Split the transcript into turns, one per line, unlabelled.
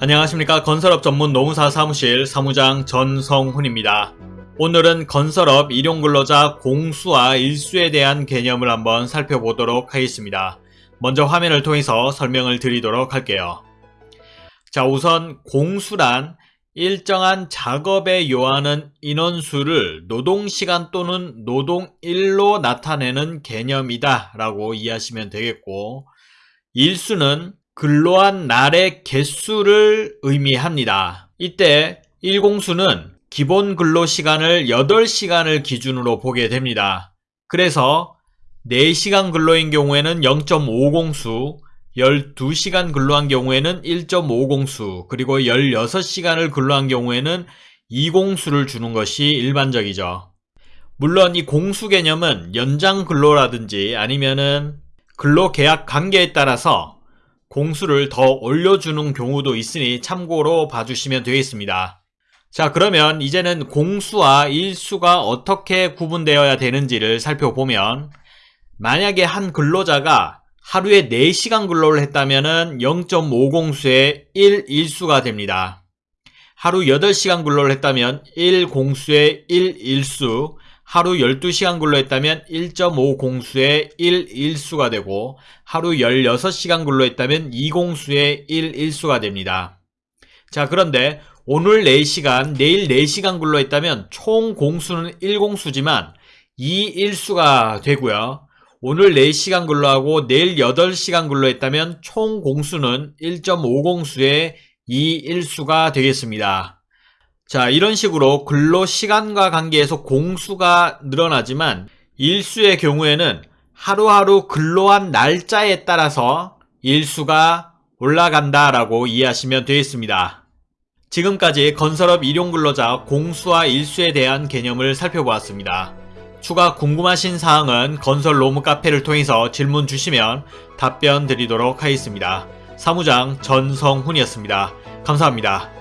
안녕하십니까 건설업 전문 노무사 사무실 사무장 전성훈입니다. 오늘은 건설업 일용근로자 공수와 일수에 대한 개념을 한번 살펴보도록 하겠습니다. 먼저 화면을 통해서 설명을 드리도록 할게요. 자 우선 공수란 일정한 작업에 요하는 인원수를 노동시간 또는 노동일로 나타내는 개념이다 라고 이해하시면 되겠고 일수는 근로한 날의 개수를 의미합니다. 이때 일공수는 기본 근로시간을 8시간을 기준으로 보게 됩니다. 그래서 4시간 근로인 경우에는 0.50수, 12시간 근로한 경우에는 1.50수, 그리고 16시간을 근로한 경우에는 2공수를 주는 것이 일반적이죠. 물론 이 공수 개념은 연장 근로라든지 아니면은 근로계약 관계에 따라서 공수를 더 올려주는 경우도 있으니 참고로 봐주시면 되겠습니다. 자 그러면 이제는 공수와 일수가 어떻게 구분되어야 되는지를 살펴보면 만약에 한 근로자가 하루에 4시간 근로를 했다면 0.5공수의 1일수가 됩니다. 하루 8시간 근로를 했다면 1공수의 1일수, 하루 12시간 근로했다면 1.5공수의 1일수가 되고 하루 16시간 근로했다면 2공수의 1일수가 됩니다. 자 그런데 오늘 4시간, 내일 4시간 근로했다면 총 공수는 1공수지만 2일수가 되고요. 오늘 4시간 근로하고 내일 8시간 근로했다면 총 공수는 1.5공수의 2일수가 되겠습니다. 자 이런 식으로 근로 시간과 관계에서 공수가 늘어나지만 일수의 경우에는 하루하루 근로한 날짜에 따라서 일수가 올라간다 라고 이해하시면 되겠습니다. 지금까지 건설업 일용근로자 공수와 일수에 대한 개념을 살펴보았습니다. 추가 궁금하신 사항은 건설 로무 카페를 통해서 질문 주시면 답변 드리도록 하겠습니다. 사무장 전성훈이었습니다. 감사합니다.